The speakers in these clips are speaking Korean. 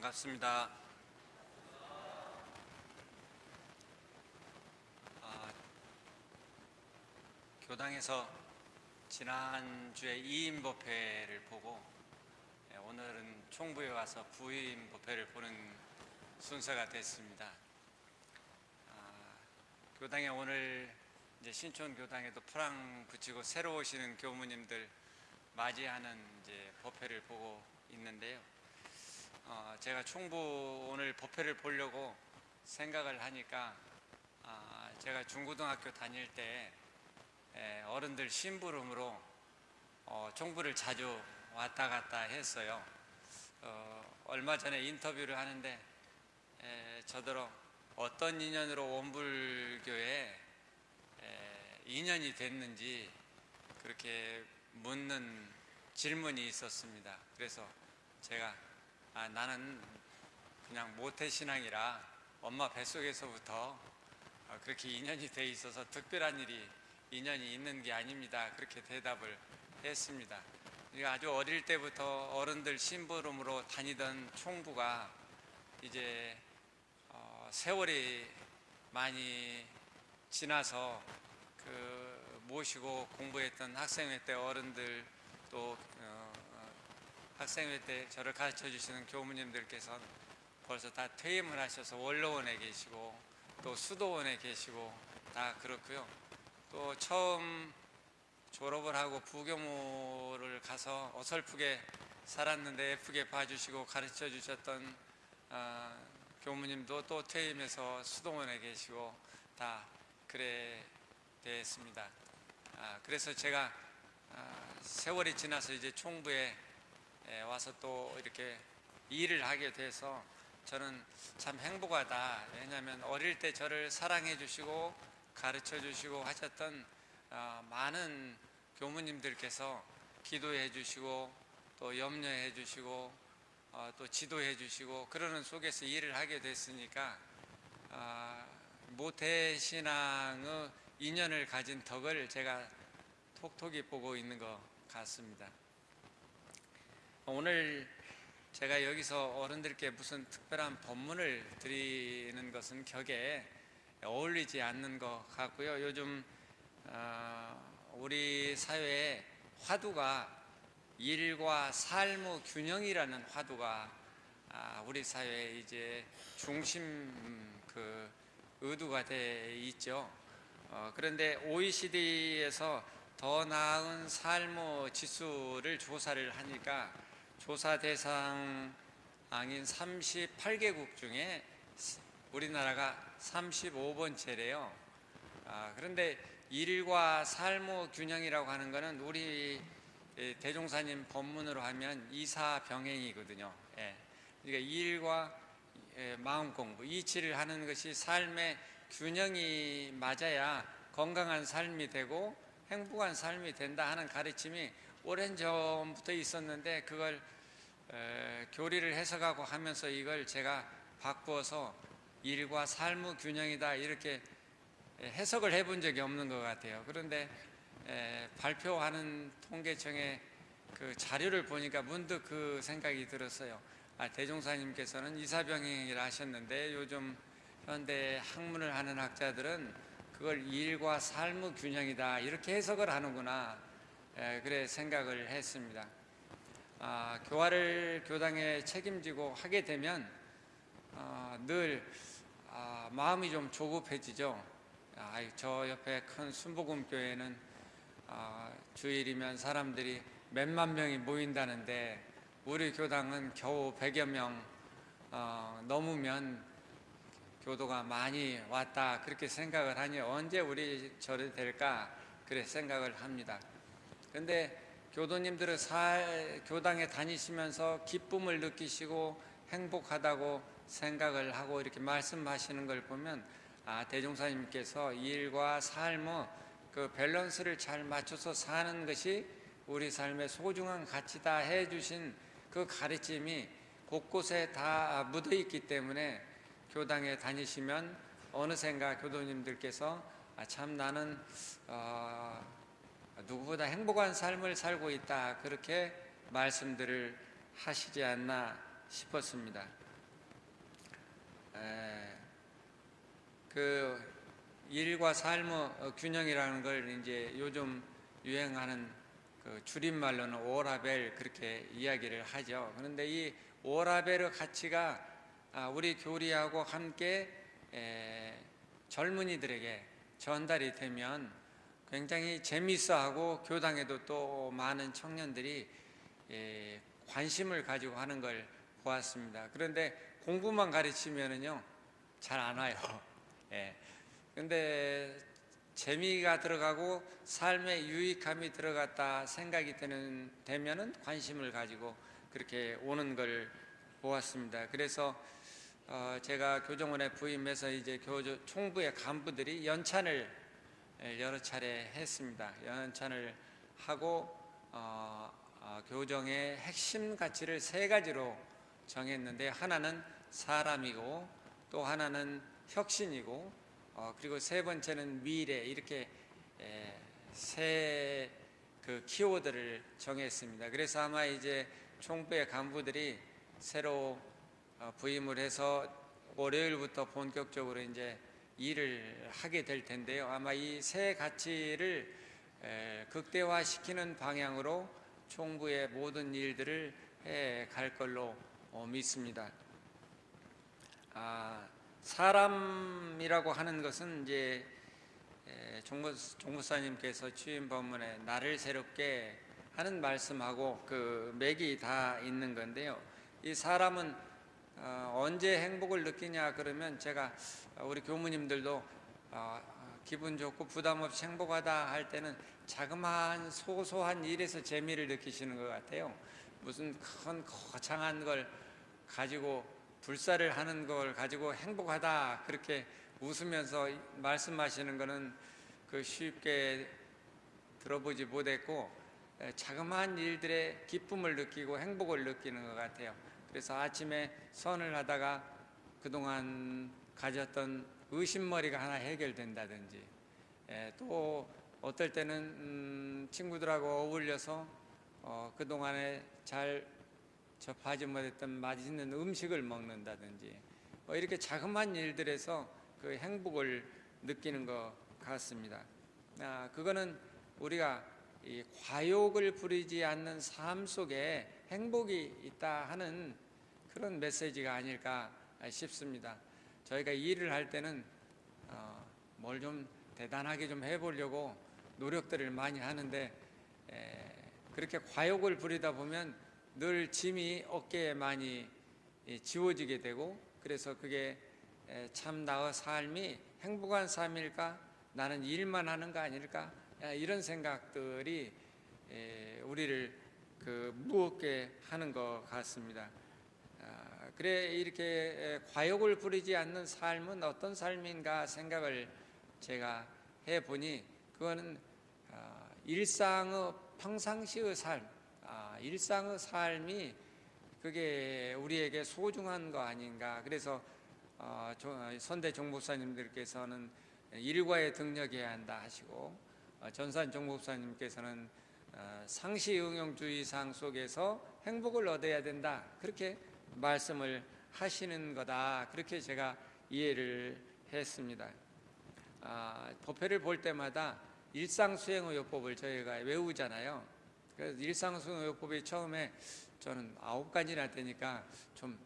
반갑습니다. 아, 교당에서 지난주에 2인 법회를 보고 예, 오늘은 총부에 와서 부인 법회를 보는 순서가 됐습니다. 아, 교당에 오늘 이제 신촌 교당에도 프랑 붙이고 새로 오시는 교무님들 맞이하는 이제 법회를 보고 있는데요. 어, 제가 총부 오늘 법회를 보려고 생각을 하니까 아, 제가 중고등학교 다닐 때 에, 어른들 심부름으로 어, 총부를 자주 왔다 갔다 했어요. 어, 얼마 전에 인터뷰를 하는데 에, 저더러 어떤 인연으로 원불교에 에, 인연이 됐는지 그렇게 묻는 질문이 있었습니다. 그래서 제가 아, 나는 그냥 모태신앙이라 엄마 뱃속에서부터 어, 그렇게 인연이 돼 있어서 특별한 일이 인연이 있는 게 아닙니다. 그렇게 대답을 했습니다. 아주 어릴 때부터 어른들 심부름으로 다니던 총부가 이제 어, 세월이 많이 지나서 그 모시고 공부했던 학생회 때 어른들 또 학생회 때 저를 가르쳐 주시는 교무님들께서는 벌써 다 퇴임을 하셔서 원로원에 계시고 또 수도원에 계시고 다 그렇고요. 또 처음 졸업을 하고 부교무를 가서 어설프게 살았는데 예쁘게 봐주시고 가르쳐 주셨던 어, 교무님도 또 퇴임해서 수도원에 계시고 다 그래 됐습니다. 아, 그래서 제가 아, 세월이 지나서 이제 총부에 에, 와서 또 이렇게 일을 하게 돼서 저는 참 행복하다. 왜냐하면 어릴 때 저를 사랑해 주시고 가르쳐 주시고 하셨던 어, 많은 교무님들께서 기도해 주시고 또 염려해 주시고 어, 또 지도해 주시고 그러는 속에서 일을 하게 됐으니까 어, 모태신앙의 인연을 가진 덕을 제가 톡톡히 보고 있는 것 같습니다. 오늘 제가 여기서 어른들께 무슨 특별한 법문을 드리는 것은 격에 어울리지 않는 것 같고요. 요즘 어, 우리 사회에 화두가 일과 삶의 균형이라는 화두가 아, 우리 사회에 이제 중심 그 의두가 돼 있죠. 어, 그런데 OECD에서 더 나은 삶의 지수를 조사를 하니까 조사 대상인 38개국 중에 우리나라가 35번째래요. 아, 그런데 일과 삶의 균형이라고 하는 것은 우리 대종사님 법문으로 하면 이사병행이거든요. 예. 그러니까 일과 마음 공부, 이치를 하는 것이 삶의 균형이 맞아야 건강한 삶이 되고 행복한 삶이 된다 하는 가르침이 오랜 전부터 있었는데 그걸 에, 교리를 해석하고 하면서 이걸 제가 바꾸어서 일과 삶의 균형이다 이렇게 해석을 해본 적이 없는 것 같아요. 그런데 에, 발표하는 통계청의 그 자료를 보니까 문득 그 생각이 들었어요. 아, 대종사님께서는 이사병행이라 하셨는데 요즘 현대 학문을 하는 학자들은 그걸 일과 삶의 균형이다 이렇게 해석을 하는구나 에, 그래 생각을 했습니다. 아, 교화를 교당에 책임지고 하게 되면 아, 늘 아, 마음이 좀 조급해지죠. 아, 저 옆에 큰 순복음 교회는 아, 주일이면 사람들이 몇만 명이 모인다는데 우리 교당은 겨우 100여 명 어, 넘으면 교도가 많이 왔다 그렇게 생각을 하니 언제 우리 절이 될까 그래 생각을 합니다. 근데 교도님들은 사, 교당에 다니시면서 기쁨을 느끼시고 행복하다고 생각을 하고 이렇게 말씀하시는 걸 보면 아 대종사님께서 일과 삶의 그 밸런스를 잘 맞춰서 사는 것이 우리 삶의 소중한 가치다 해주신 그 가르침이 곳곳에 다 묻어 있기 때문에 교당에 다니시면 어느샌가 교도님들께서 아, 참 나는 어, 누구보다 행복한 삶을 살고 있다 그렇게 말씀들을 하시지 않나 싶었습니다. 에, 그 일과 삶의 어, 균형이라는 걸 이제 요즘 유행하는 그 줄임말로는 오라벨 그렇게 이야기를 하죠. 그런데 이 오라벨의 가치가 아, 우리 교리하고 함께 에, 젊은이들에게 전달이 되면 굉장히 재미있어하고 교당에도 또 많은 청년들이 예, 관심을 가지고 하는 걸 보았습니다. 그런데 공부만 가르치면은요 잘 안 와요. 예. 근데 재미가 들어가고 삶의 유익함이 들어갔다 생각이 되는 되면은 관심을 가지고 그렇게 오는 걸 보았습니다. 그래서 어, 제가 교정원에 부임해서 이제 교조 총부의 간부들이 연찬을 여러 차례 했습니다. 연찬을 하고 어, 어, 교정의 핵심 가치를 세 가지로 정했는데 하나는 사람이고 또 하나는 혁신이고 어, 그리고 세 번째는 미래 이렇게 세 그 키워드를 정했습니다. 그래서 아마 이제 총부의 간부들이 새로 어, 부임을 해서 월요일부터 본격적으로 이제 일을 하게 될 텐데요. 아마 이세 가치를 에, 극대화시키는 방향으로 총부의 모든 일들을 해 갈 걸로 어, 믿습니다. 아, 사람이라고 하는 것은 이제 에, 종무, 종무사님께서 취임 법문에 나를 새롭게 하는 말씀하고 그 맥이 다 있는 건데요. 이 사람은 어, 언제 행복을 느끼냐 그러면 제가 우리 교무님들도 어, 기분 좋고 부담 없이 행복하다 할 때는 자그마한 소소한 일에서 재미를 느끼시는 것 같아요. 무슨 큰 거창한 걸 가지고 불사를 하는 걸 가지고 행복하다 그렇게 웃으면서 말씀하시는 것은 그 쉽게 들어보지 못했고 자그마한 일들의 기쁨을 느끼고 행복을 느끼는 것 같아요. 그래서 아침에 선을 하다가 그동안 가졌던 의심머리가 하나 해결된다든지 예, 또 어떨 때는 음, 친구들하고 어울려서 어, 그동안에 잘 접하지 못했던 맛있는 음식을 먹는다든지 뭐 이렇게 자그마한 일들에서 그 행복을 느끼는 것 같습니다. 아, 그거는 우리가 이 과욕을 부리지 않는 삶 속에 행복이 있다 하는 그런 메시지가 아닐까 싶습니다. 저희가 일을 할 때는 어, 뭘좀 대단하게 좀 해보려고 노력들을 많이 하는데 에, 그렇게 과욕을 부리다 보면 늘 짐이 어깨에 많이 지워지게 되고 그래서 그게 참 나의 삶이 행복한 삶일까 나는 일만 하는 거 아닐까 이런 생각들이 우리를 그 무겁게 하는 것 같습니다. 아, 그래 이렇게 과욕을 부리지 않는 삶은 어떤 삶인가 생각을 제가 해 보니 그거는 아, 일상의 평상시의 삶, 아, 일상의 삶이 그게 우리에게 소중한 거 아닌가. 그래서 어, 선대 종목사님들께서는 일과에 등력해야 한다 하시고 어, 전산 종목사님께서는 어, 상시 응용주의상 속에서 행복을 얻어야 된다. 그렇게 말씀을 하시는 거다. 그렇게 제가 이해를 했습니다. 아, 법회를 볼 때마다 일상수행의요법을 저희가 외우잖아요. 그래서 일상수행의요법이 처음에 저는 아홉 가지나 되니까 좀,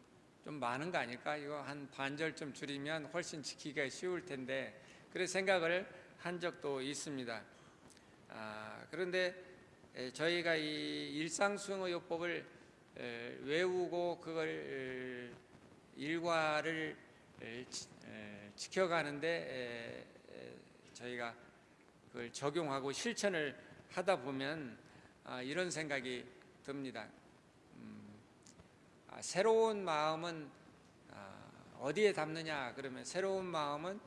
좀 많은 거 아닐까? 이거 한 반절좀 줄이면 훨씬 지키기가 쉬울 텐데 그런 생각을 한 적도 있습니다. 아, 그런데 저희가 이 일상수행의요법을 외우고 그걸 일과를 지켜가는데 저희가 그걸 적용하고 실천을 하다 보면 아, 이런 생각이 듭니다. 음, 아, 새로운 마음은 아, 어디에 담느냐 그러면 새로운 마음은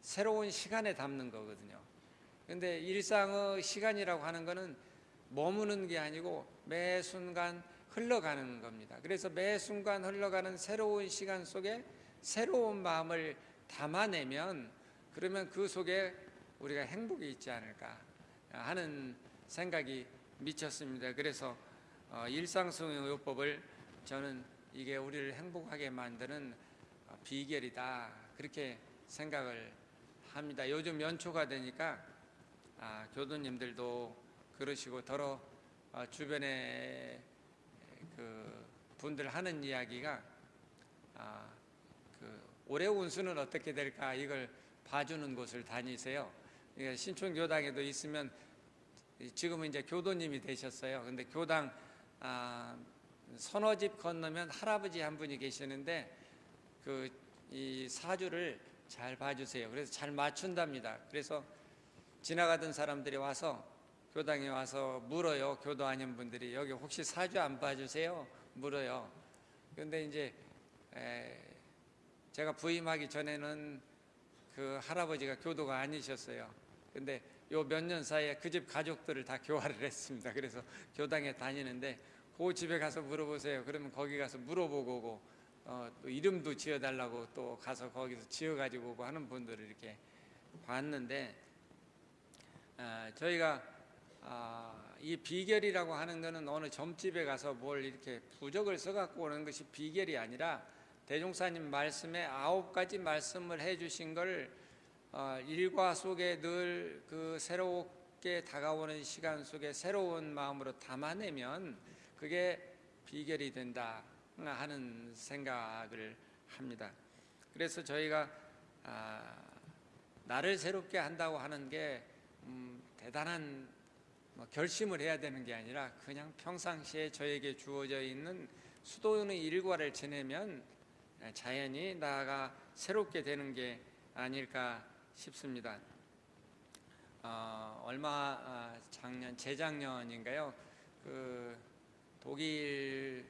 새로운 시간에 담는 거거든요. 근데 일상의 시간이라고 하는 거는 머무는 게 아니고 매 순간 흘러가는 겁니다. 그래서 매 순간 흘러가는 새로운 시간 속에 새로운 마음을 담아내면 그러면 그 속에 우리가 행복이 있지 않을까 하는 생각이 미쳤습니다. 그래서 어, 일상성의 요법을 저는 이게 우리를 행복하게 만드는 어, 비결이다 그렇게 생각을 합니다. 요즘 연초가 되니까 아, 교도님들도 그러시고 더러 어, 주변에 그 분들 하는 이야기가 아, 그 올해 운수는 어떻게 될까 이걸 봐주는 곳을 다니세요. 그러니까 신촌 교당에도 있으면 지금은 이제 교도님이 되셨어요. 근데 교당 아, 서너 집 건너면 할아버지 한 분이 계시는데 그 이 사주를 잘 봐주세요. 그래서 잘 맞춘답니다. 그래서 지나가던 사람들이 와서 교당에 와서 물어요. 교도 아닌 분들이 여기 혹시 사주 안 봐주세요? 물어요. 근데 이제 에, 제가 부임하기 전에는 그 할아버지가 교도가 아니셨어요. 근데 요 몇 년 사이에 그 집 가족들을 다 교화를 했습니다. 그래서 교당에 다니는데 그 집에 가서 물어보세요. 그러면 거기 가서 물어보고 오고 어, 또 이름도 지어달라고 또 가서 거기서 지어가지고 오고 하는 분들을 이렇게 봤는데 아, 저희가 아, 이 비결이라고 하는 것은 어느 점집에 가서 뭘 이렇게 부적을 써갖고 오는 것이 비결이 아니라 대종사님 말씀에 아홉 가지 말씀을 해주신 걸 어, 일과 속에 늘 그 새롭게 다가오는 시간 속에 새로운 마음으로 담아내면 그게 비결이 된다 하는 생각을 합니다. 그래서 저희가 아, 나를 새롭게 한다고 하는 게 음, 대단한 뭐 결심을 해야 되는 게 아니라 그냥 평상시에 저에게 주어져 있는 수도의 일과를 지내면 자연히 나가 새롭게 되는 게 아닐까 싶습니다. 어, 얼마 아, 작년 재작년인가요? 그 독일에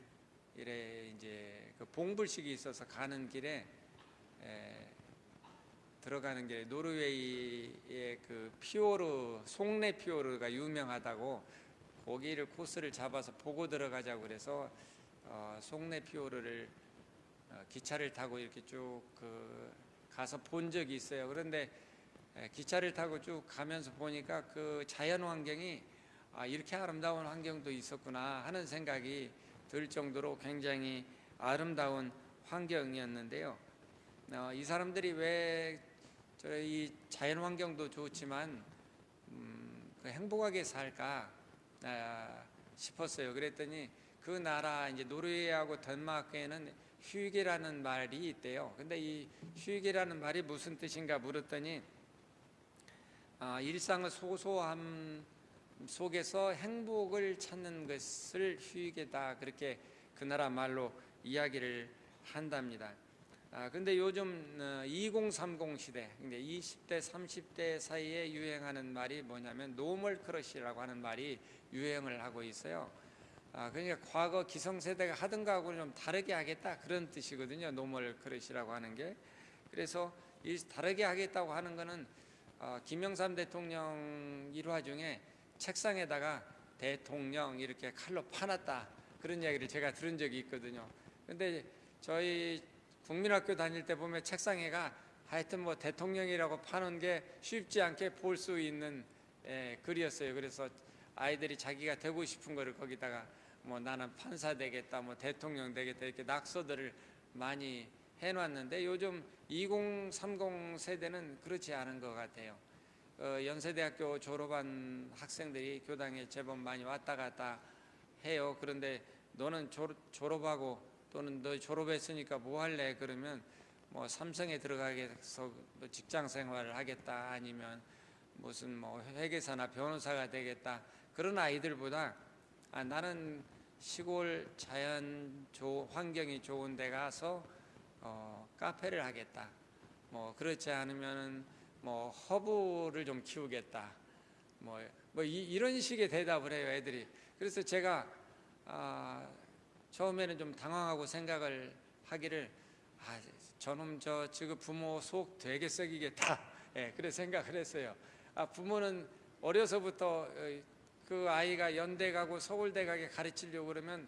이제 그 봉불식이 있어서 가는 길에 에, 들어가는 길에 노르웨이의 그 피오르 송내 피오르가 유명하다고 거기를 코스를 잡아서 보고 들어가자고 그래서 어, 송내 피오르를 어, 기차를 타고 이렇게 쭉 그 가서 본 적이 있어요. 그런데 에, 기차를 타고 쭉 가면서 보니까 그 자연 환경이 아, 이렇게 아름다운 환경도 있었구나 하는 생각이 들 정도로 굉장히 아름다운 환경이었는데요. 어, 이 사람들이 왜 저희 자연 환경도 좋지만 음, 그 행복하게 살까 아, 싶었어요. 그랬더니 그 나라 이제 노르웨이하고 덴마크에는 휴게라는 말이 있대요. 근데 이 휴게라는 말이 무슨 뜻인가 물었더니 아, 일상의 소소함 속에서 행복을 찾는 것을 휴게다 그렇게 그 나라 말로 이야기를 한답니다. 아, 근데 요즘 2030 시대, 근데 20대, 30대 사이에 유행하는 말이 뭐냐면 normal crush라고 하는 말이 유행을 하고 있어요. 아, 그러니까 과거 기성세대가 하던 거하고는 좀 다르게 하겠다 그런 뜻이거든요. normal crush라고 하는 게. 그래서 이 다르게 하겠다고 하는 거는 어, 김영삼 대통령 일화 중에 책상에다가 대통령 이렇게 칼로 파놨다 그런 이야기를 제가 들은 적이 있거든요. 근데 저희 국민학교 다닐 때 보면 책상에가 하여튼 뭐 대통령이라고 파는 게 쉽지 않게 볼 수 있는 예, 글이었어요. 그래서 아이들이 자기가 되고 싶은 거를 거기다가 뭐 나는 판사 되겠다, 뭐 대통령 되겠다 이렇게 낙서들을 많이 해놨는데 요즘 2030 세대는 그렇지 않은 것 같아요. 어, 연세대학교 졸업한 학생들이 교당에 제법 많이 왔다 갔다 해요. 그런데 너는 졸, 졸업하고 또는 너 졸업했으니까 뭐 할래? 그러면 뭐 삼성에 들어가겠어 뭐 직장 생활을 하겠다. 아니면 무슨 뭐 회계사나 변호사가 되겠다. 그런 아이들보다 아, 나는 시골 자연 조, 환경이 좋은 데 가서 어, 카페를 하겠다. 뭐 그렇지 않으면 뭐 허브를 좀 키우겠다. 뭐, 뭐 이, 런 식의 대답을 해요 애들이. 그래서 제가 아, 처음에는 좀 당황하고 생각을 하기를 아, 저놈 저 지금 부모 속 되게 썩이겠다. 예, 그래 생각을 했어요. 아, 부모는 어려서부터 어, 그 아이가 연대 가고 서울대 가게 가르치려고 그러면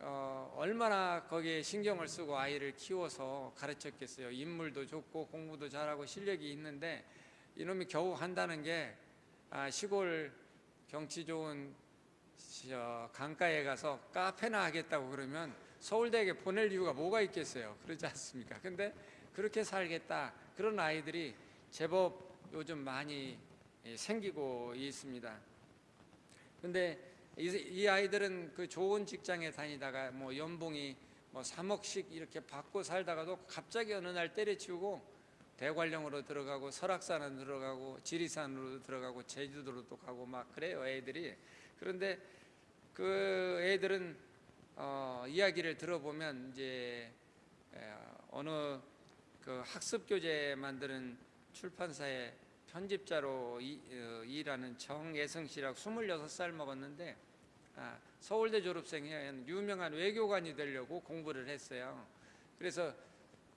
어, 얼마나 거기에 신경을 쓰고 아이를 키워서 가르쳤겠어요. 인물도 좋고 공부도 잘하고 실력이 있는데 이놈이 겨우 한다는 게 아, 시골 경치 좋은 강가에 가서 카페나 하겠다고 그러면 서울대에 보낼 이유가 뭐가 있겠어요? 그러지 않습니까? 근데 그렇게 살겠다 그런 아이들이 제법 요즘 많이 예, 생기고 있습니다. 근데 이, 이 아이들은 그 좋은 직장에 다니다가 뭐 연봉이 뭐 3억씩 이렇게 받고 살다가도 갑자기 어느 날 때려치우고 대관령으로 들어가고 설악산으로 들어가고 지리산으로 들어가고 제주도로도 가고 막 그래요 애들이 그런데 그 애들은 어, 이야기를 들어보면 이제 에, 어느 그 학습 교재 만드는 출판사의 편집자로 이, 어, 일하는 정예성 씨라고 26살 먹었는데 아, 서울대 졸업생이에요. 유명한 외교관이 되려고 공부를 했어요. 그래서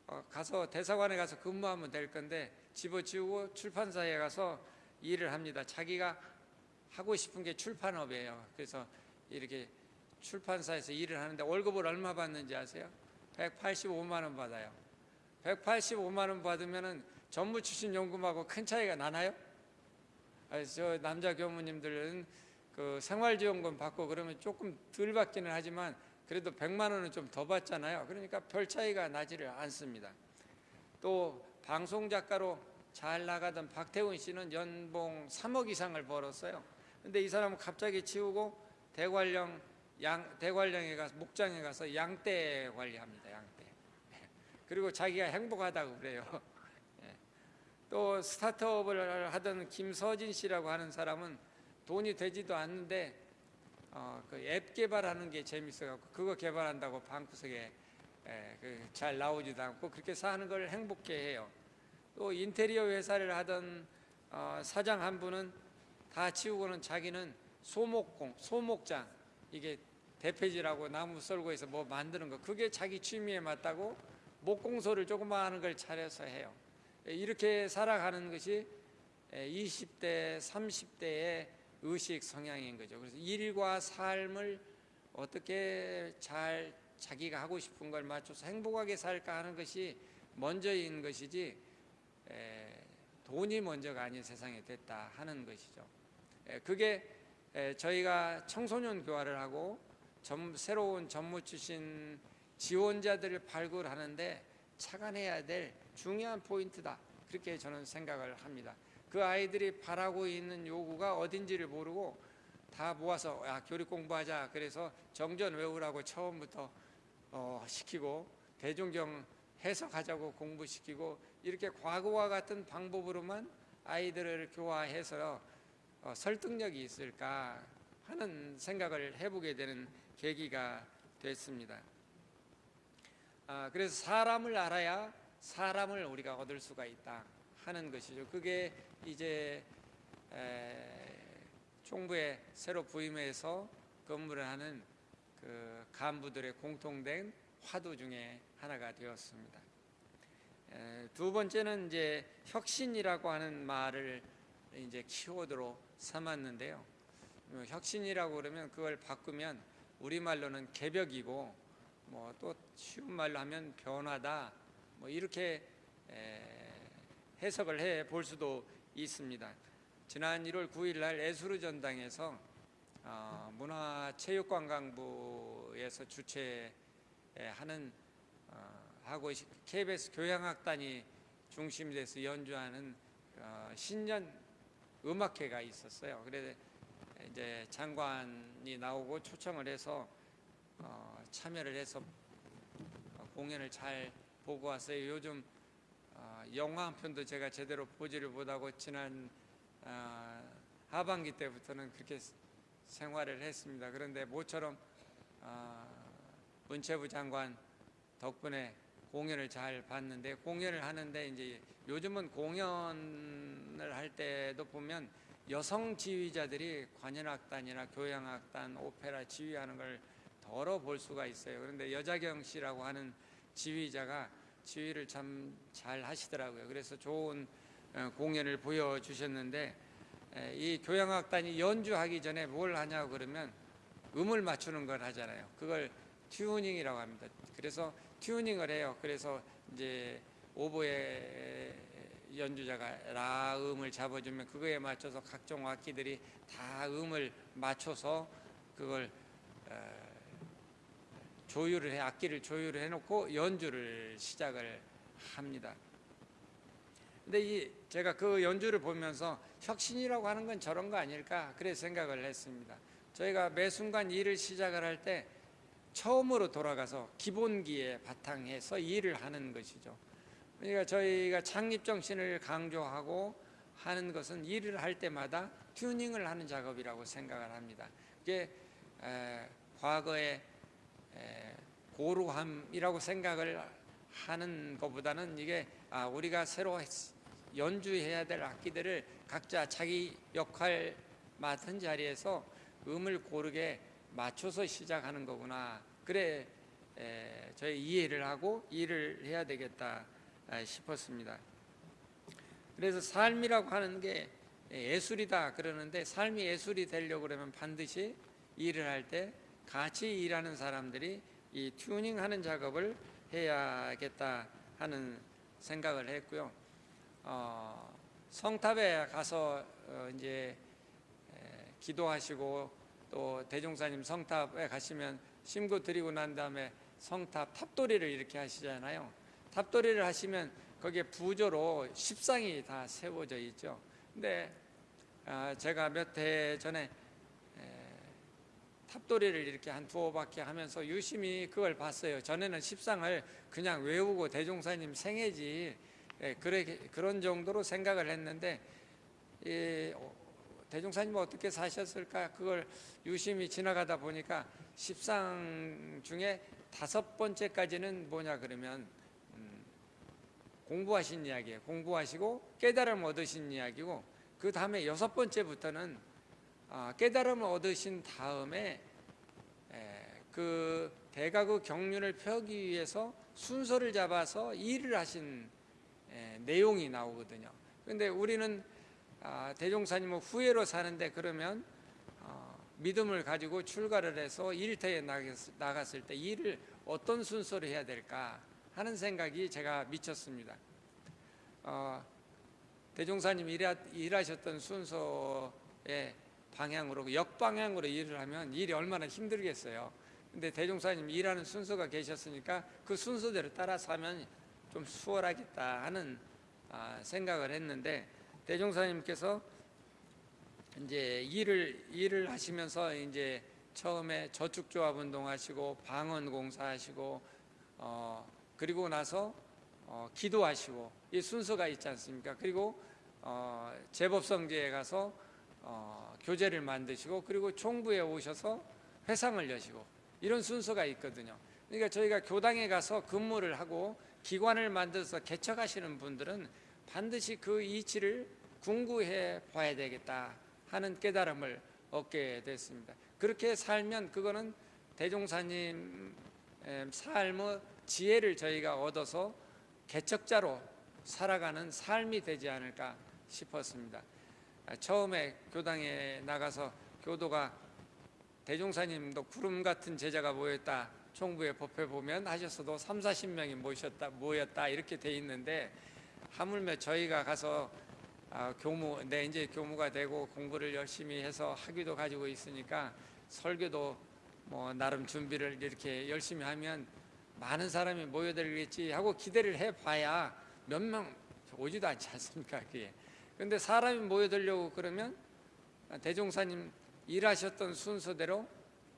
어, 가서 대사관에 가서 근무하면 될 건데 집어치우고 출판사에 가서 일을 합니다. 자기가 하고 싶은 게 출판업이에요. 그래서 이렇게 출판사에서 일을 하는데 월급을 얼마 받는지 아세요? 185만 원 받아요. 185만 원 받으면은 전무 출신 연금하고 큰 차이가 나나요? 아, 저 남자 교무님들은 그 생활지원금 받고 그러면 조금 덜 받기는 하지만 그래도 100만 원은 좀 더 받잖아요. 그러니까 별 차이가 나지를 않습니다. 또 방송 작가로 잘 나가던 박태훈 씨는 연봉 3억 이상을 벌었어요. 근데 이 사람은 갑자기 치우고 대관령 양 대관령에 가서 목장에 가서 양떼 관리합니다. 양떼. 그리고 자기가 행복하다고 그래요. 예. 또 스타트업을 하던 김서진 씨라고 하는 사람은 돈이 되지도 않는데 어, 그 앱 개발하는 게 재밌어갖고 그거 개발한다고 방구석에 에, 그 잘 나오지도 않고 그렇게 사는 걸 행복해 해요. 또 인테리어 회사를 하던 어, 사장 한 분은 다 치우고는 자기는 소목공, 소목장 이게 대패질하고 나무 썰고 해서 뭐 만드는 거 그게 자기 취미에 맞다고 목공소를 조그마 하는 걸 차려서 해요. 이렇게 살아가는 것이 20대, 30대의 의식 성향인 거죠. 그래서 일과 삶을 어떻게 잘 자기가 하고 싶은 걸 맞춰서 행복하게 살까 하는 것이 먼저인 것이지 에, 돈이 먼저가 아닌 세상에 됐다 하는 것이죠. 에, 그게 에, 저희가 청소년 교화를 하고 전, 새로운 전무 출신 지원자들을 발굴하는데 착안해야 될 중요한 포인트다. 그렇게 저는 생각을 합니다. 그 아이들이 바라고 있는 요구가 어딘지를 모르고 다 모아서 야, 교육 공부하자. 그래서 정전 외우라고 처음부터 어, 시키고 대종경 해석하자고 공부시키고 이렇게 과거와 같은 방법으로만 아이들을 교화해서 어, 설득력이 있을까 하는 생각을 해보게 되는 계기가 됐습니다. 아, 그래서 사람을 알아야 사람을 우리가 얻을 수가 있다 하는 것이죠. 그게 이제 에, 총부에 새로 부임해서 근무를 하는 그 간부들의 공통된 화두 중에 하나가 되었습니다. 에, 두 번째는 이제 혁신이라고 하는 말을 이제 키워드로 삼았는데요. 어, 혁신이라고 그러면 그걸 바꾸면 우리말로는 개벽이고 뭐 또 쉬운 말로 하면 변화다 뭐 이렇게 해석을 해 볼 수도 있습니다. 지난 1월 9일 날 에수르 전당에서 어, 문화체육관광부에서 주최하는 어, 하고 KBS 교향악단이 중심이 돼서 연주하는 어, 신년 음악회가 있었어요. 그래서 이제 장관이 나오고 초청을 해서 어, 참여를 해서 공연을 잘 보고 왔어요. 요즘 어, 영화 한 편도 제가 제대로 보지를 못하고 지난 어, 하반기 때부터는 그렇게 생활을 했습니다. 그런데 모처럼 어, 문체부 장관 덕분에 공연을 잘 봤는데 공연을 하는데 이제 요즘은 공연을 할 때도 보면 여성 지휘자들이 관현악단이나 교향악단, 오페라 지휘하는 걸 덜어 볼 수가 있어요. 그런데 여자경 씨라고 하는 지휘자가 지휘를 참 잘 하시더라고요. 그래서 좋은 어, 공연을 보여주셨는데 이 교향악단이 연주하기 전에 뭘 하냐고 그러면 음을 맞추는 걸 하잖아요. 그걸 튜닝이라고 합니다. 그래서 튜닝을 해요. 그래서 이제 오보에 연주자가 라 음을 잡아주면 그거에 맞춰서 각종 악기들이 다 음을 맞춰서 그걸 어, 조율을 해 악기를 조율을 해놓고 연주를 시작을 합니다. 근데 이 제가 그 연주를 보면서 혁신이라고 하는 건 저런 거 아닐까 그래 생각을 했습니다. 저희가 매 순간 일을 시작을 할 때 처음으로 돌아가서 기본기에 바탕해서 일을 하는 것이죠. 그러니까 저희가 창립 정신을 강조하고 하는 것은 일을 할 때마다 튜닝을 하는 작업이라고 생각을 합니다. 이게 에, 과거의 에, 고루함이라고 생각을 하는 것보다는 이게 아, 우리가 새로 연주해야 될 악기들을 각자 자기 역할 맡은 자리에서 음을 고르게 맞춰서 시작하는 거구나. 그래 에, 저희 이해를 하고 일을 해야 되겠다 아, 싶었습니다. 그래서 삶이라고 하는 게 예술이다 그러는데 삶이 예술이 되려고 그러면 반드시 일을 할 때 같이 일하는 사람들이 이 튜닝하는 작업을 해야겠다 하는 생각을 했고요. 어, 성탑에 가서 어, 이제 에, 기도하시고 또 대종사님 성탑에 가시면 심고 드리고 난 다음에 성탑 탑도리를 이렇게 하시잖아요. 탑도리를 하시면 거기에 부조로 십상이 다 세워져 있죠. 근데 아, 제가 몇 해 전에 에, 탑도리를 이렇게 한 두어 바퀴 하면서 유심히 그걸 봤어요. 전에는 십상을 그냥 외우고 대종사님 생애지 그런 정도로 생각을 했는데 대종사님 어떻게 사셨을까 그걸 유심히 지나가다 보니까 십상 중에 다섯 번째까지는 뭐냐 그러면 음, 공부하신 이야기예요. 공부하시고 깨달음 얻으신 이야기고 그 다음에 여섯 번째부터는 아, 깨달음을 얻으신 다음에 에, 그 대가구 경륜을 펴기 위해서 순서를 잡아서 일을 하신 에, 내용이 나오거든요. 그런데 우리는 아, 대종사님은 후회로 사는데 그러면 어, 믿음을 가지고 출가를 해서 일터에 나갔, 나갔을 때 일을 어떤 순서로 해야 될까 하는 생각이 제가 미쳤습니다. 어, 대종사님 일하, 일하셨던 순서의 방향으로 역방향으로 일을 하면 일이 얼마나 힘들겠어요. 근데 대종사님 일하는 순서가 계셨으니까 그 순서대로 따라서 하면 좀 수월하겠다 하는 아, 생각을 했는데 대종사님께서 이제 일을 일을 하시면서 이제 처음에 저축조합 운동하시고 방언 공사하시고 어 그리고 나서 어 기도하시고 이 순서가 있지 않습니까? 그리고 어 재법성지에 가서 어 교재를 만드시고 그리고 총부에 오셔서 회상을 여시고 이런 순서가 있거든요. 그러니까 저희가 교당에 가서 근무를 하고 기관을 만들어서 개척하시는 분들은 반드시 그 이치를 궁구해 봐야 되겠다 하는 깨달음을 얻게 됐습니다. 그렇게 살면 그거는 대종사님 삶의 지혜를 저희가 얻어서 개척자로 살아가는 삶이 되지 않을까 싶었습니다. 처음에 교당에 나가서 교도가 대종사님도 구름 같은 제자가 모였다. 총부의 법회 보면 하셨어도 3, 40명이 모셨다, 모였다 이렇게 돼 있는데 하물며 저희가 가서 아, 교무, 내 이제 교무가 되고 공부를 열심히 해서 학위도 가지고 있으니까 설교도 뭐 나름 준비를 이렇게 열심히 하면 많은 사람이 모여들겠지 하고 기대를 해봐야 몇 명 오지도 않지 않습니까? 그게. 근데 사람이 모여들려고 그러면 대종사님 일하셨던 순서대로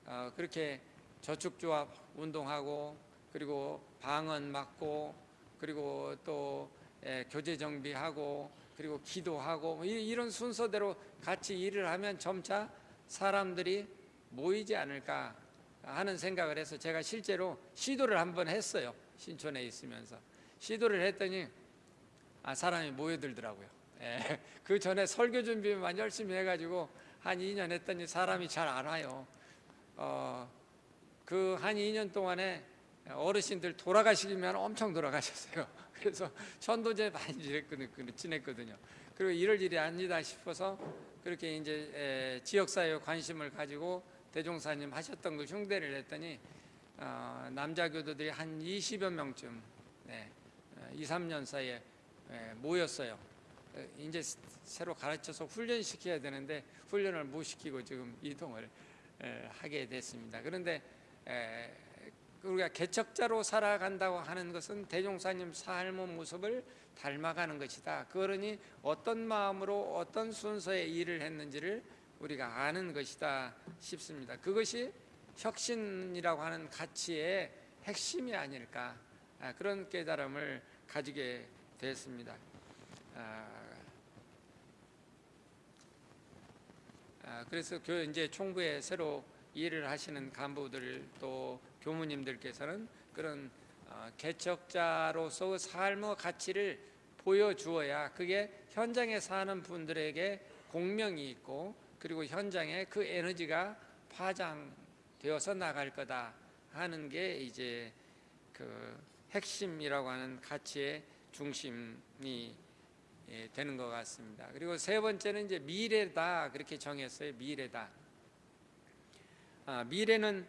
어, 그렇게 저축조합 운동하고 그리고 방언 맡고 그리고 또 예, 교재 정비하고 그리고 기도하고 뭐 이런 순서대로 같이 일을 하면 점차 사람들이 모이지 않을까 하는 생각을 해서 제가 실제로 시도를 한번 했어요. 신촌에 있으면서 시도를 했더니 아 사람이 모여들더라고요. 예, 그 전에 설교 준비만 열심히 해가지고 한 2년 했더니 사람이 잘 안 와요. 어, 그 한 2년 동안에 어르신들 돌아가시기만 엄청 돌아가셨어요. 그래서 천도제 많이 지냈거든요. 그리고 이럴 일이 아니다 싶어서 그렇게 이제 지역사회에 관심을 가지고 대종사님 하셨던 걸 흉대를 했더니 어, 남자 교도들이 한 20여 명쯤 네, 2, 3년 사이에 모였어요. 이제 새로 가르쳐서 훈련시켜야 되는데 훈련을 못 시키고 지금 이동을 하게 됐습니다. 그런데 우리가 개척자로 살아간다고 하는 것은 대종사님 삶의 모습을 닮아가는 것이다. 그러니 어떤 마음으로 어떤 순서의 일을 했는지를 우리가 아는 것이다 싶습니다. 그것이 혁신이라고 하는 가치의 핵심이 아닐까 아, 그런 깨달음을 가지게 됐습니다. 아, 아, 그래서 교 이제 총부에 새로 일을 하시는 간부들 또 교무님들께서는 그런 어, 개척자로서 삶의 가치를 보여주어야 그게 현장에 사는 분들에게 공명이 있고 그리고 현장에 그 에너지가 파장되어서 나갈 거다 하는 게 이제 그 핵심이라고 하는 가치의 중심이 예, 되는 것 같습니다. 그리고 세 번째는 이제 미래다 그렇게 정했어요. 미래다. 아, 미래는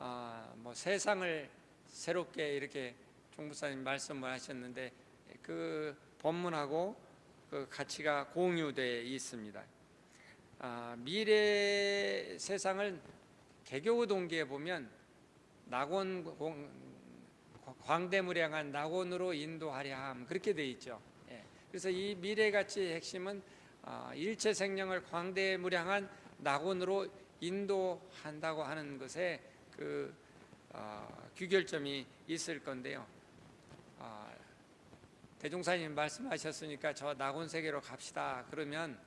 아, 뭐 세상을 새롭게 이렇게 종부사님 말씀을 하셨는데 그 본문하고 그 가치가 공유되어 있습니다. 아, 미래 세상을 개교 동기에 보면 낙원 공, 광대무량한 낙원으로 인도하려 함 그렇게 돼 있죠. 예. 그래서 이 미래 가치의 핵심은 아, 일체 생명을 광대무량한 낙원으로 인도한다고 하는 것에 그 어, 규결점이 있을 건데요. 어, 대종사님 말씀하셨으니까 저 낙원 세계로 갑시다. 그러면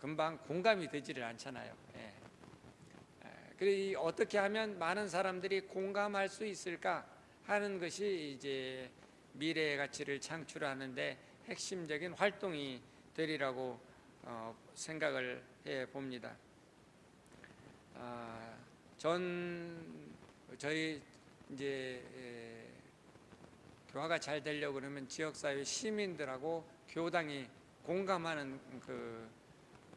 금방 공감이 되지를 않잖아요. 예. 그래 어떻게 하면 많은 사람들이 공감할 수 있을까 하는 것이 이제 미래의 가치를 창출하는데 핵심적인 활동이 되리라고 어, 생각을 해 봅니다. 아, 전 저희 이제 에, 교화가 잘 되려고 그러면 지역사회 시민들하고 교당이 공감하는 그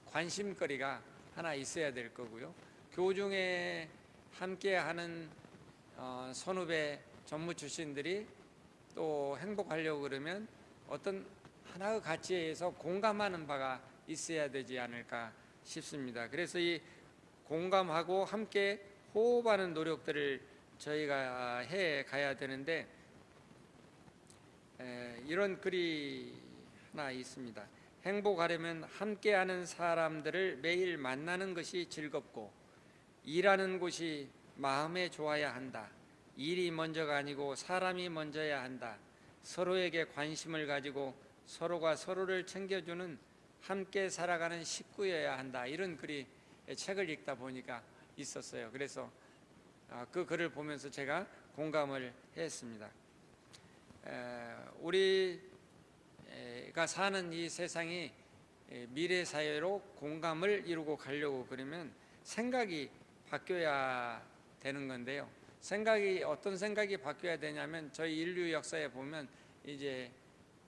관심거리가 하나 있어야 될 거고요. 교중에 함께하는 어, 선후배 전무 출신들이 또 행복하려고 그러면 어떤 하나의 가치에 의해서 공감하는 바가 있어야 되지 않을까 싶습니다. 그래서 이 공감하고 함께 호흡하는 노력들을 저희가 해 가야 되는데 에, 이런 글이 하나 있습니다. 행복하려면 함께하는 사람들을 매일 만나는 것이 즐겁고 일하는 곳이 마음에 좋아야 한다. 일이 먼저가 아니고 사람이 먼저야 한다. 서로에게 관심을 가지고 서로가 서로를 챙겨주는 함께 살아가는 식구여야 한다. 이런 글이 책을 읽다 보니까 있었어요. 그래서 아, 그 글을 보면서 제가 공감을 했습니다. 우리가 사는 이 세상이 미래 사회로 공감을 이루고 가려고 그러면 생각이 바뀌어야 되는 건데요. 생각이 어떤 생각이 바뀌어야 되냐면 저희 인류 역사에 보면 이제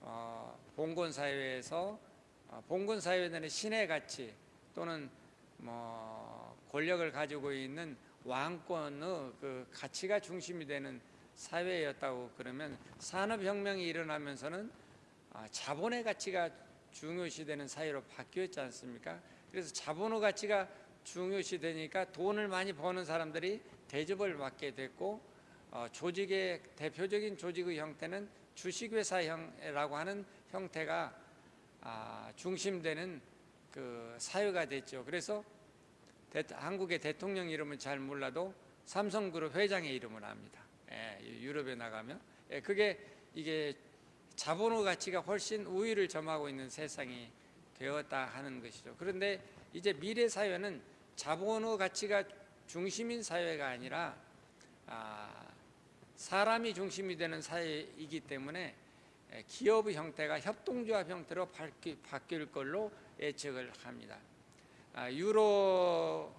어, 봉건 사회에서 어, 봉건 사회는 신의 가치 또는 뭐 권력을 가지고 있는 왕권의 그 가치가 중심이 되는 사회였다고 그러면 산업혁명이 일어나면서는 아, 자본의 가치가 중요시되는 사회로 바뀌었지 않습니까? 그래서 자본의 가치가 중요시되니까 돈을 많이 버는 사람들이 대접을 받게 됐고 어, 조직의 대표적인 조직의 형태는 주식회사형이라고 하는 형태가 아, 중심되는 그 사회가 됐죠. 그래서 대, 한국의 대통령 이름은 잘 몰라도 삼성그룹 회장의 이름을 압니다. 예, 유럽에 나가면 예, 그게 이게 자본의 가치가 훨씬 우위를 점하고 있는 세상이 되었다 하는 것이죠. 그런데 이제 미래 사회는 자본의 가치가 중심인 사회가 아니라 아, 사람이 중심이 되는 사회이기 때문에 예, 기업의 형태가 협동조합 형태로 바뀔 걸로 예측을 합니다. 아, 유럽에서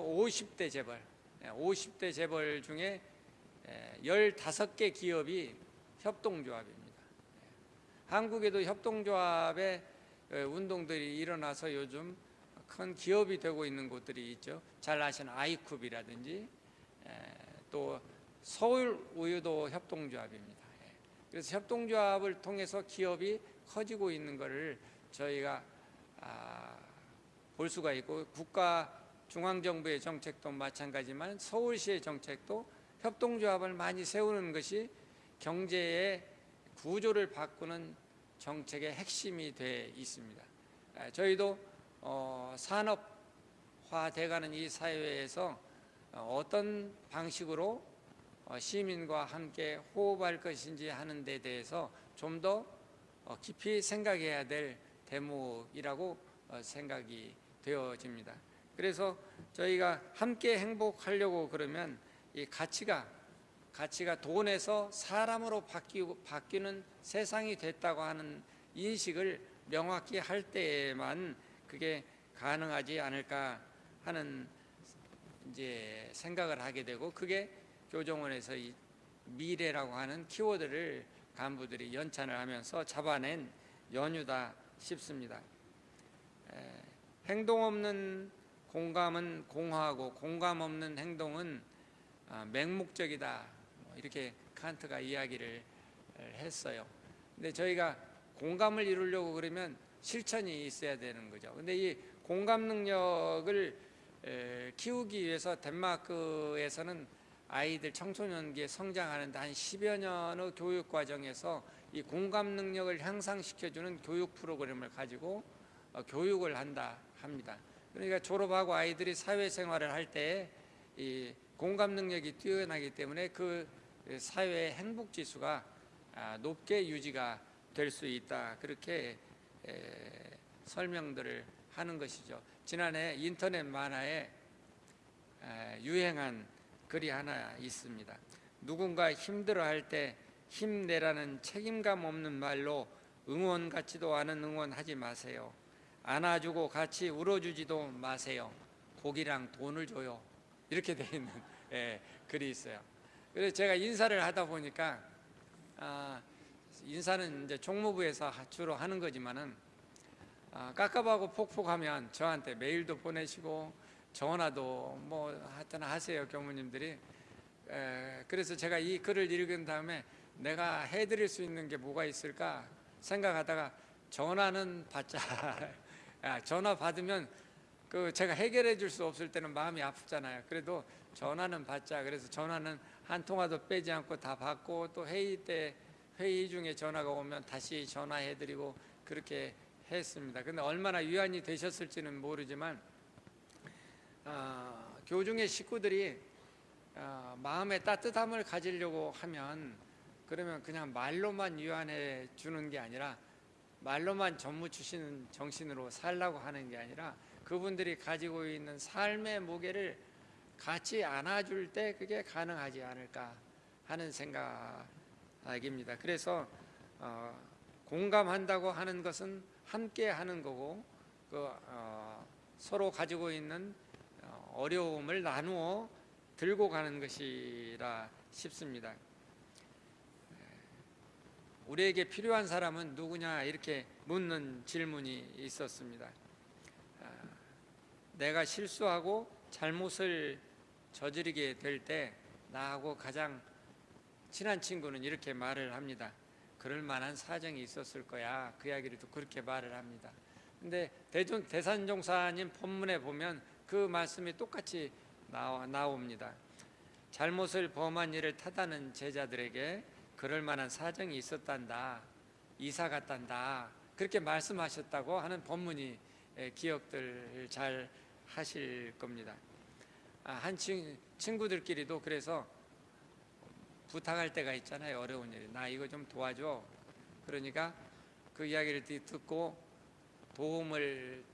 50대 재벌, 50대 예, 재벌 중에 15개 예, 기업이 협동조합입니다. 한국에도 협동조합의 운동들이 일어나서 요즘 큰 기업이 되고 있는 곳들이 있죠. 잘 아시는 아이쿱이라든지 또 서울 우유도 협동조합입니다. 그래서 협동조합을 통해서 기업이 커지고 있는 것을 저희가 아, 볼 수가 있고 국가 중앙정부의 정책도 마찬가지만 서울시의 정책도 협동조합을 많이 세우는 것이 경제의 구조를 바꾸는 정책의 핵심이 돼 있습니다. 아, 저희도 어, 산업화돼가는 이 사회에서 어, 어떤 방식으로 어, 시민과 함께 호흡할 것인지 하는 데 대해서 좀더 어, 깊이 생각해야 될 대목이라고 어, 생각이 되어집니다. 그래서 저희가 함께 행복하려고 그러면 이 가치가 가치가 돈에서 사람으로 바뀌고 바뀌는 세상이 됐다고 하는 인식을 명확히 할 때에만 그게 가능하지 않을까 하는 이제 생각을 하게 되고 그게 교정원에서 이 미래라고 하는 키워드를 간부들이 연찬을 하면서 잡아낸 연유다 싶습니다. 에, 행동 없는 공감은 공허하고 공감 없는 행동은 아, 맹목적이다. 뭐 이렇게 칸트가 이야기를 했어요. 근데 저희가 공감을 이루려고 그러면 실천이 있어야 되는 거죠. 근데 이 공감 능력을 에, 키우기 위해서 덴마크에서는 아이들 청소년기에 성장하는 데 한 10여 년의 교육 과정에서 이 공감 능력을 향상시켜주는 교육 프로그램을 가지고 어, 교육을 한다 합니다. 그러니까 졸업하고 아이들이 사회생활을 할 때 이 공감 능력이 뛰어나기 때문에 그 사회의 행복 지수가 아, 높게 유지가 될 수 있다 그렇게 에, 설명들을 하는 것이죠. 지난해 인터넷 만화에 에, 유행한 글이 하나 있습니다. 누군가 힘들어할 때 힘내라는 책임감 없는 말로 응원 같지도 않은 응원하지 마세요. 안아주고 같이 울어주지도 마세요. 고기랑 돈을 줘요. 이렇게 돼 있는 예, 글이 있어요. 그래서 제가 인사를 하다 보니까 아, 인사는 이제 총무부에서 주로 하는 거지만은 아, 깝깝하고 폭폭하면 저한테 메일도 보내시고 전화도 뭐 하여튼 하세요 교무님들이 에, 그래서 제가 이 글을 읽은 다음에 내가 해드릴 수 있는 게 뭐가 있을까 생각하다가 전화는 받자 야, 전화 받으면 그 제가 해결해 줄 수 없을 때는 마음이 아프잖아요. 그래도 전화는 받자. 그래서 전화는 한 통화도 빼지 않고 다 받고 또 회의 때 회의 중에 전화가 오면 다시 전화해 드리고 그렇게 했습니다. 근데 얼마나 위안이 되셨을지는 모르지만 어, 교중의 식구들이 어, 마음의 따뜻함을 가지려고 하면 그러면 그냥 말로만 유한해 주는 게 아니라 말로만 전무 주시는 정신으로 살라고 하는 게 아니라 그분들이 가지고 있는 삶의 무게를 같이 안아줄 때 그게 가능하지 않을까 하는 생각입니다. 그래서 어, 공감한다고 하는 것은 함께 하는 거고 그, 어, 서로 가지고 있는 어, 어려움을 나누어 들고 가는 것이라 싶습니다. 우리에게 필요한 사람은 누구냐 이렇게 묻는 질문이 있었습니다. 아, 내가 실수하고 잘못을 저지르게 될 때 나하고 가장 친한 친구는 이렇게 말을 합니다. 그럴 만한 사정이 있었을 거야. 그 이야기를 또 그렇게 말을 합니다. 근데 대산종사님 본문에 보면 그 말씀이 똑같이 나와, 나옵니다. 잘못을 범한 일을 타다는 제자들에게 그럴 만한 사정이 있었단다. 이사 갔단다. 그렇게 말씀하셨다고 하는 본문이 기억들 잘 하실 겁니다. 아, 한 친, 친구들끼리도 그래서 부탁할 때가 있잖아요. 어려운 일이. 나 이거 좀 도와줘. 그러니까 그 이야기를 듣고 도움을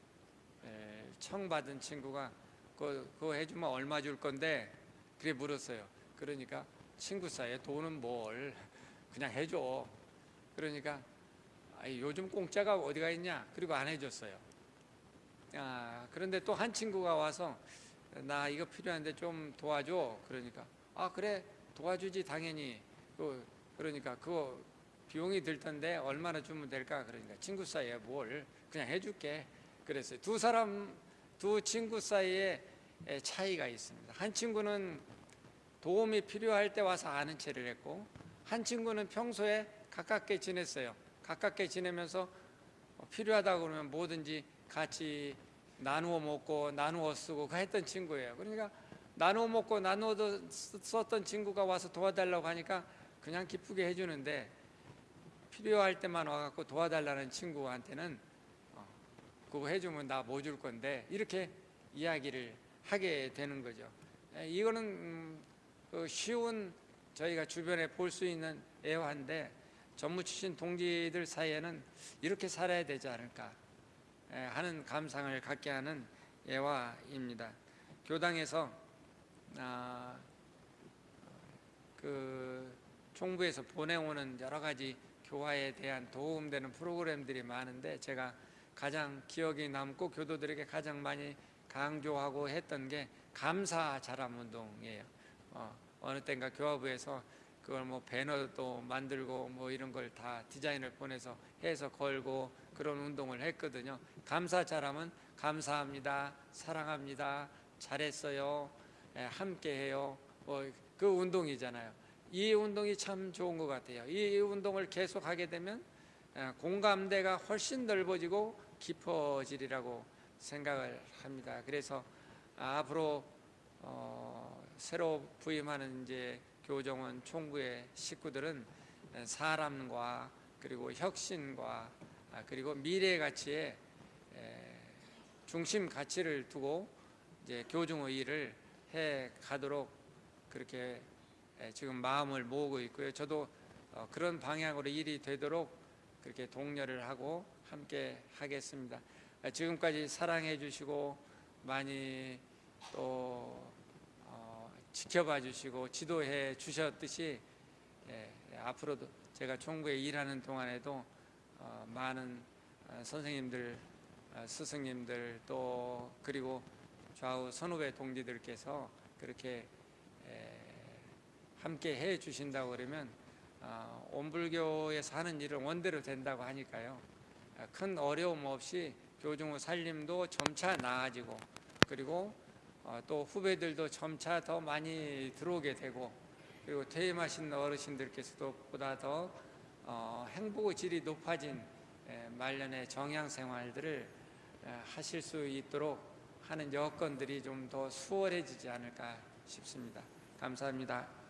청받은 친구가 그거, 그거 해주면 얼마 줄 건데 그래 물었어요. 그러니까 친구 사이에 돈은 뭘 그냥 해줘. 그러니까 아이, 요즘 공짜가 어디가 있냐? 그리고 안 해줬어요. 아, 그런데 또 한 친구가 와서 나 이거 필요한데 좀 도와줘. 그러니까 아 그래 도와주지 당연히. 그 그러니까 그거 비용이 들 텐데 얼마나 주면 될까? 그러니까 친구 사이에 뭘 그냥 해줄게. 그랬어요. 두 사람 두 친구 사이에 차이가 있습니다. 한 친구는 도움이 필요할 때 와서 아는 체를 했고 한 친구는 평소에 가깝게 지냈어요. 가깝게 지내면서 필요하다고 그러면 뭐든지 같이 나누어 먹고 나누어 쓰고 그 했던 친구예요. 그러니까 나눠 먹고 나눠 썼던 친구가 와서 도와달라고 하니까 그냥 기쁘게 해주는데 필요할 때만 와갖고 도와달라는 친구한테는 어, 그거 해주면 나 뭐 줄 건데 이렇게 이야기를 하게 되는 거죠. 에, 이거는 음, 그 쉬운 저희가 주변에 볼 수 있는 애화인데 전무 출신 동지들 사이에는 이렇게 살아야 되지 않을까 에, 하는 감상을 갖게 하는 애화입니다. 교당에서 아, 그 총부에서 보내오는 여러 가지 교화에 대한 도움되는 프로그램들이 많은데 제가 가장 기억이 남고 교도들에게 가장 많이 강조하고 했던 게 감사 자람 운동이에요. 어, 어느 때인가 교화부에서 그걸 뭐 배너도 만들고 뭐 이런 걸 다 디자인을 보내서 해서 걸고 그런 운동을 했거든요. 감사 자람은 감사합니다, 사랑합니다, 잘했어요, 예, 함께해요. 뭐 그 운동이잖아요. 이 운동이 참 좋은 것 같아요. 이 운동을 계속 하게 되면 예, 공감대가 훨씬 넓어지고 깊어지리라고 생각을 합니다. 그래서 앞으로 어, 새로 부임하는 이제 교정원 총부의 식구들은 사람과 그리고 혁신과 아, 그리고 미래 가치에 에, 중심 가치를 두고 이제 교정의 일을 해 가도록 그렇게 에, 지금 마음을 모으고 있고요. 저도 어, 그런 방향으로 일이 되도록 그렇게 독려를 하고 함께 하겠습니다. 아, 지금까지 사랑해 주시고 많이 또 어, 지켜봐 주시고 지도해 주셨듯이 예, 예, 앞으로도 제가 총부에 일하는 동안에도 어, 많은 어, 선생님들, 어, 스승님들 또 그리고 좌우 선후배 동지들께서 그렇게 에, 함께 해 주신다고 그러면 어, 온불교에서 하는 일은 원대로 된다고 하니까요. 아, 큰 어려움 없이 교중 후 살림도 점차 나아지고 그리고 어, 또 후배들도 점차 더 많이 들어오게 되고 그리고 퇴임하신 어르신들께서도 보다 더 어, 행복의 질이 높아진 에, 말년의 정양 생활들을 에, 하실 수 있도록 하는 여건들이 좀 더 수월해지지 않을까 싶습니다. 감사합니다.